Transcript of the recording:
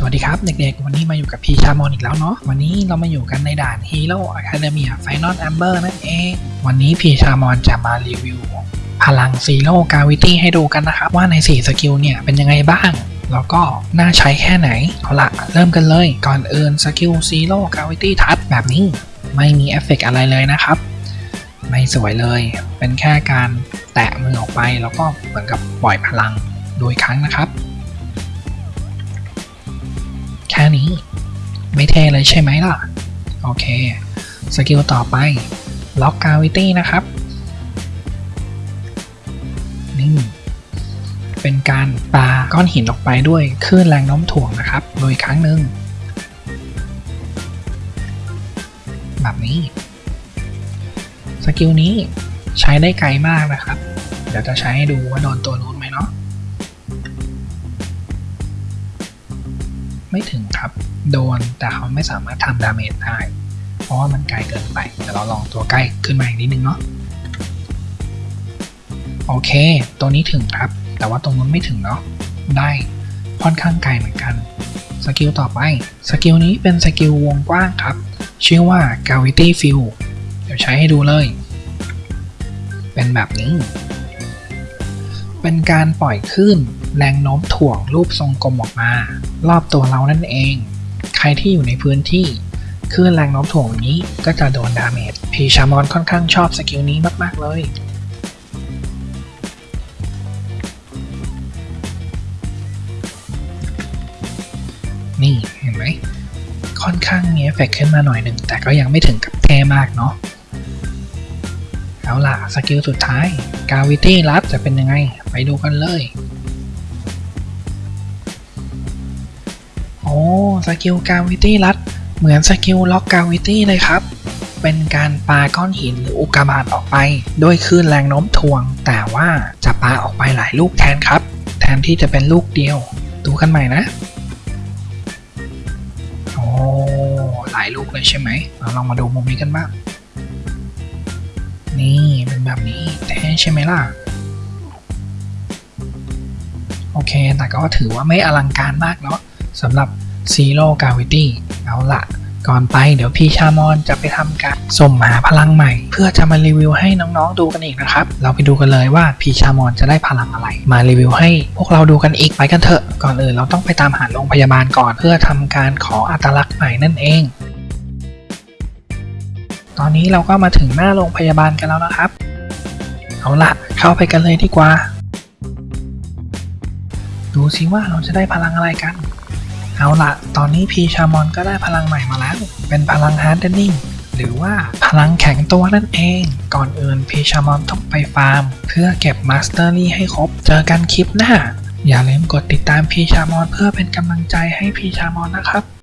สวัสดีครับ เด็กๆ วันนี้มาอยู่กับพี่ชามอนอีกแล้วเนาะวันนี้เรามาอยู่กันในด่าน Hero Academia Final Ember นั่นเอง วันนี้พี่ชามอนจะมารีวิว พลัง Zero Gravity ให้ดูกันนะครับ ว่าใน 4 สกิลเนี่ย เป็นยังไงบ้าง แล้วก็น่าใช้แค่ไหน เอาละเริ่มกันเลย ก่อนอื่นสกิล Zero Gravity Touch แบบนี้ ไม่มีเอฟเฟกต์อะไรเลยนะครับ ไม่สวยเลย เป็นแค่การแตะมือออกไปแล้วก็เหมือนกับปล่อยพลังโดยครั้งนะครับ นี้ ไม่เท่เลยใช่ไหมล่ะ โอเค สกิลต่อไป Rock Gravity นะครับ นี่ เป็นการปาก้อนหินออกไปด้วยคลื่นแรงโน้มถ่วงนะครับ โดยครั้งหนึ่งแบบนี้ สกิลนี้ใช้ได้ไกลมากนะครับ เดี๋ยวจะใช้ให้ดูว่าโดนตัวนู้นไหมเนาะ ไม่ถึงครับ โดนแต่เขาไม่สามารถทำ damage ได้ เพราะว่ามันไกลเกินไปเดี๋ยวเราลองตัวใกล้ขึ้นมาอีกนิดนึงเนาะโอเค ตัวนี้ถึงครับ แต่ว่าตรงนู้นไม่ถึงเนาะได้ค่อนข้างไกลเหมือนกันสกิลต่อไปสกิลนี้เป็นสกิลวงกว้างครับ ชื่อว่า Gravity Field เดี๋ยวใช้ให้ดูเลย เป็นแบบนี้ เป็นการปล่อยคลื่น แรงโน้มถ่วงรูปทรงกลมออกมา รอบตัวเรานั่นเอง ใครที่อยู่ในพื้นที่คลื่นแรงโน้มถ่วงนี้ก็จะโดน damage พี่ชามอนค่อนข้างชอบสกิลนี้มาก ๆ เลย นี่เห็นไหม ค่อนข้างมีเอฟเฟกต์ขึ้นมาหน่อยหนึ่ง แต่ก็ยังไม่ถึงกับเท่มากเนาะ เอาล่ะ สกิลสุดท้าย Gravity Rush จะเป็นยังไง ไปดูกันเลย สกิล Gravity Rush เหมือนสกิล Rock Gravity เลยครับ เป็นการปาก้อนหินหรืออุกกาบาตออกไป โดยคลื่นแรงโน้มถ่วง แต่ว่าจะปาออกไปหลายลูกแทนครับ แทนที่จะเป็นลูกเดียว ดูกันใหม่นะโอ้หลายลูกเลยใช่ไหมเราลองมาดูมุมนี้กันบ้างนี่เป็นแบบนี้เท่ใช่ไหมล่ะโอเค แต่ก็ถือว่าไม่อลังการมากเนาะสำหรับ Zero Gravity เอาละก่อนไปเดี๋ยวพี่ชามอนจะไปทำการส่งหาพลังใหม่ เพื่อจะมารีวิวให้น้องๆดูกันอีกนะครับ เราไปดูกันเลยว่าพี่ชามอนจะได้พลังอะไร มารีวิวให้พวกเราดูกันอีกไปกันเถอะ ก่อนอื่นเราต้องไปตามหาโรงพยาบาลก่อนเพื่อทำการขออัตลักษณ์ใหม่นั่นเอง ตอนนี้เราก็มาถึงหน้าโรงพยาบาลกันแล้วนะครับ เอาละเข้าไปกันเลยดีกว่า ดูสิว่าเราจะได้พลังอะไรกัน เอาละตอนนี้พี่ชามอนก็ได้พลังใหม่มาแล้ว เป็นพลัง Hardening หรือว่าพลังแข็งตัวนั่นเอง ก่อนอื่นพี่ชามอนต้องไปฟาร์ม เพื่อเก็บมาสเตอรี่ให้ครบ เจอกันคลิปหน้า อย่าลืมกดติดตามพีชามอนเพื่อเป็นกำลังใจให้พีชามอนนะครับ